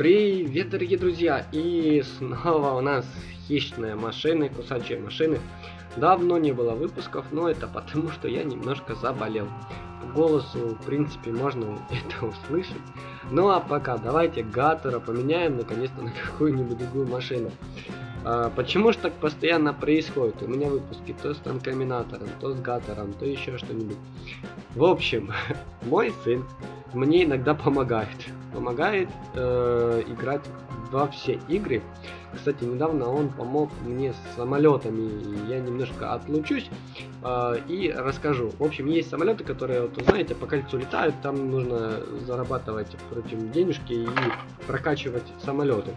Привет, дорогие друзья! И снова у нас хищные машины, кусачие машины. Давно не было выпусков, но это потому, что я немножко заболел. По голосу, в принципе, можно это услышать. Ну а пока давайте Гаттера поменяем наконец-то на какую-нибудь другую машину. А, почему же так постоянно происходит? У меня выпуски то с Танкоминатором, то с Гаттером, то еще что-нибудь. В общем, мой сын мне иногда помогает. Помогает э, играть во все игры. Кстати, недавно он помог мне с самолетами. Я немножко отлучусь э, и расскажу. В общем, есть самолеты, которые, вот, знаете, по кольцу летают. Там нужно зарабатывать, впрочем, денежки и прокачивать самолеты.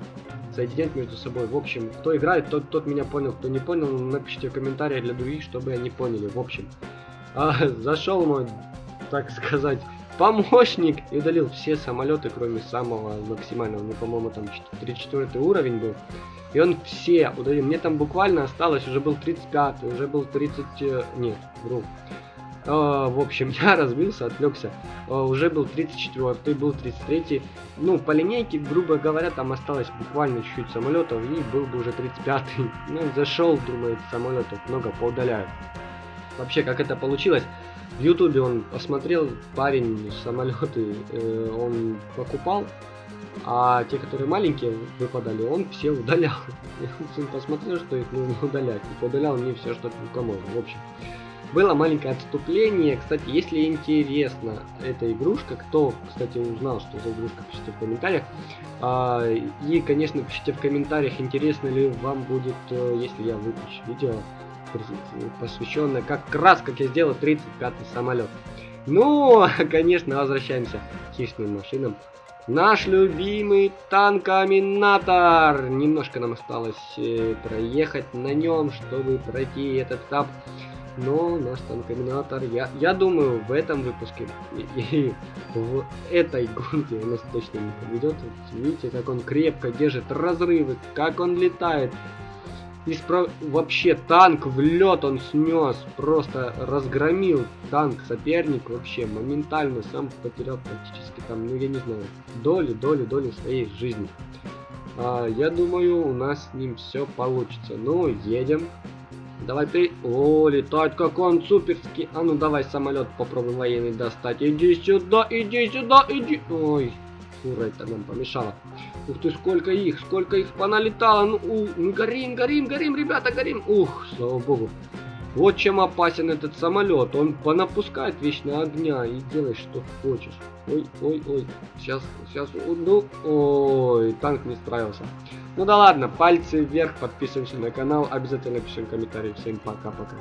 Соединять между собой. В общем, кто играет, тот, тот меня понял. Кто не понял, напишите в комментариях для других, чтобы они поняли. В общем, э, зашел мой, так сказать, помощник и удалил все самолеты, кроме самого максимального, ну, по-моему, там 34 уровень был. И он все удалил. Мне там буквально осталось, уже был 35, уже был 30... Э, нет, вру. Uh, в общем, я разбился, отвлекся. Uh, уже был 34, был 33. Ну, по линейке, грубо говоря, там осталось буквально чуть-чуть самолетов, и был бы уже 35. Ну, зашел, думает, самолетов много поудаляю. Вообще, как это получилось? В Ютубе он посмотрел, парень самолеты э, он покупал, а те, которые маленькие выпадали, он все удалял. Он посмотрел, что их нужно удалять, и удалял мне все, что только можно. В общем, было маленькое отступление. Кстати, если интересно эта игрушка, кто, кстати, узнал, что за игрушка, пишите в комментариях. А, и, конечно, пишите в комментариях, интересно ли вам будет, э, если я выпущу видео посвященная как раз, как я сделал 35-й самолет. Ну, конечно, возвращаемся к хищным машинам. Наш любимый танкоминатор. Немножко нам осталось э, проехать на нем, чтобы пройти этот этап. Но наш танкоминатор, я, я думаю, в этом выпуске и, и в этой гонке у нас точно не поведет. Видите, как он крепко держит разрывы, как он летает. Исправ... Вообще танк в лед он снес, просто разгромил танк соперник вообще моментально, сам потерял практически там, ну я не знаю, доли, доли, доли своей жизни. А, я думаю, у нас с ним все получится. Ну, едем. Давай ты... О, летать как он суперский. А ну давай самолет попробуем военный достать. Иди сюда, иди сюда, иди. Ой, фура это нам помешала. Ух ты, сколько их, сколько их поналетало. Ну, у, ну горим, горим, горим, ребята, горим. Ух, слава богу. Вот чем опасен этот самолет. Он понапускает вечно огня и делай, что хочешь. Ой, ой, ой. Сейчас, сейчас, ну, ой, танк не справился. Ну да ладно, пальцы вверх, подписываемся на канал, обязательно пишем комментарии. Всем пока-пока.